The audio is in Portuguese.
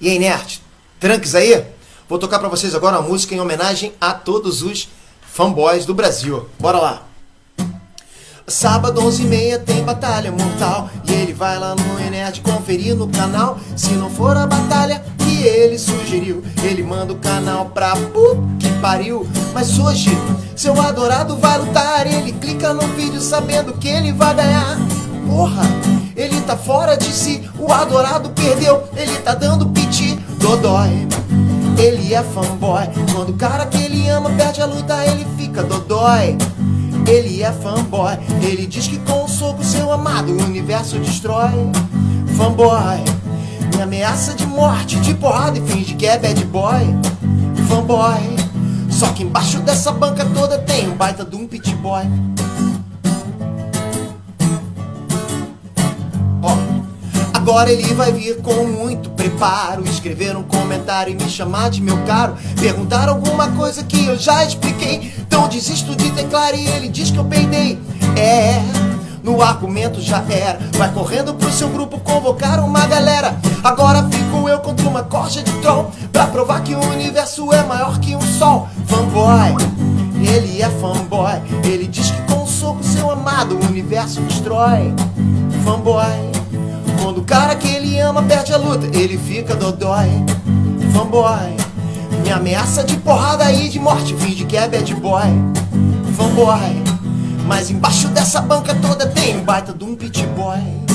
E aí, nerd, tranques aí? Vou tocar pra vocês agora uma música em homenagem a todos os fanboys do Brasil. Bora lá! Sábado 11 e meia tem batalha mortal. E ele vai lá no Enerd conferir no canal. Se não for a batalha que ele sugeriu Ele manda o canal pra que pariu. Mas hoje seu adorado vai lutar. Ele clica no vídeo sabendo que ele vai ganhar. Porra, ele tá fora de si. O adorado perdeu, ele tá dando piti Dodói ele é fanboy. Quando o cara que ele ama perde a luta Ele fica dodói. Ele é fanboy. Ele diz que com o soco seu amado O universo destrói. Fanboy. Me ameaça de morte, de porrada E finge que é bad boy. Fanboy. Só que embaixo dessa banca toda Tem um baita de um pit boy Agora ele vai vir com muito preparo Escrever um comentário e me chamar de meu caro. Perguntar alguma coisa que eu já expliquei. Então desisto de teclar e ele diz que eu peidei. É, no argumento já era. Vai correndo pro seu grupo convocar uma galera. Agora fico eu contra uma corja de troll Pra provar que o universo é maior que um sol. Fanboy, ele é fanboy. Ele diz que com um soco seu amado o universo destrói. Fanboy quando o cara que ele ama perde a luta, ele fica dodói. Fanboy, me ameaça de porrada e de morte, finge que é bad boy. Fanboy, mas embaixo dessa banca toda tem um baita de um pit boy.